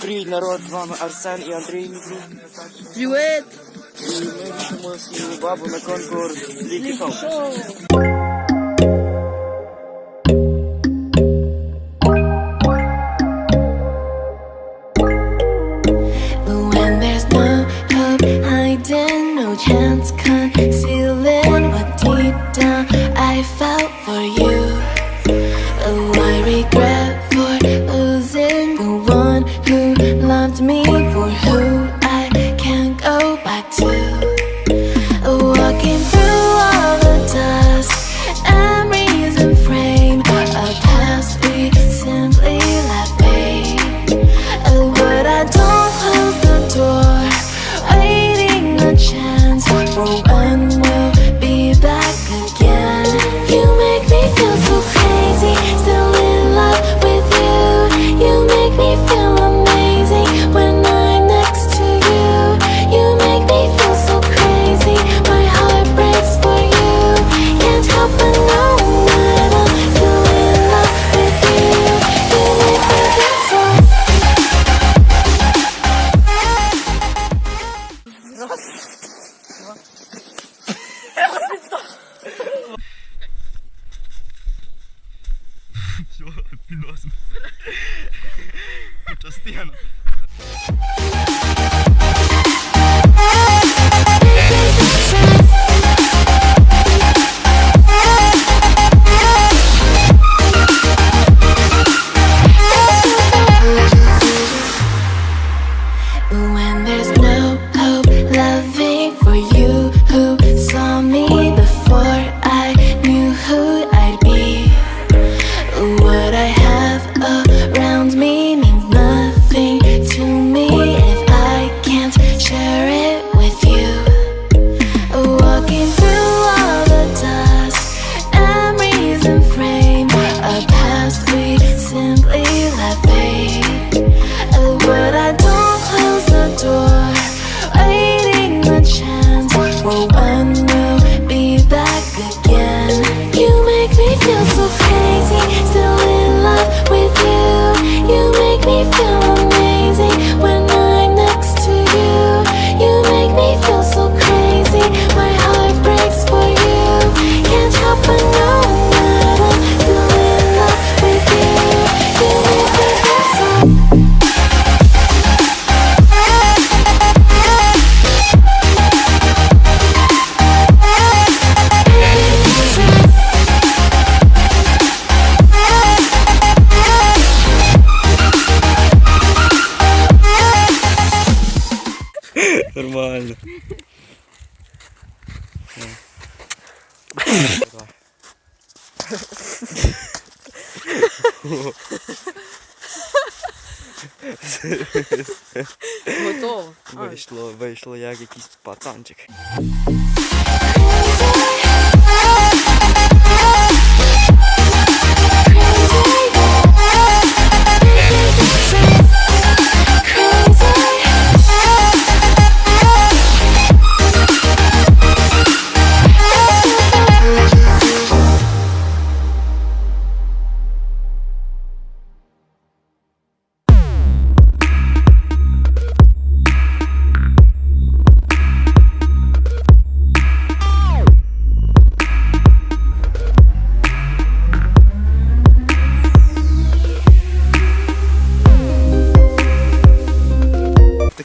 Привіт, народ, з вами Арсен і Андрій. Привіт! Ми вітаємо свою бабу на конкурс Ліки Шоу. все, під носом. Частина. Нормально. Готово. Вийшло, вийшло як якийсь пацанчик.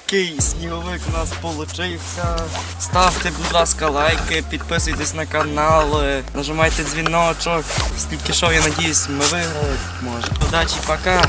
такий сніговик у нас получився. Ставте, будь ласка, лайки, підписуйтесь на канал, е, нажимайте дзвіночок. Скільки шоу, я надіюсь, ми виграли. Може. Удачі, пока!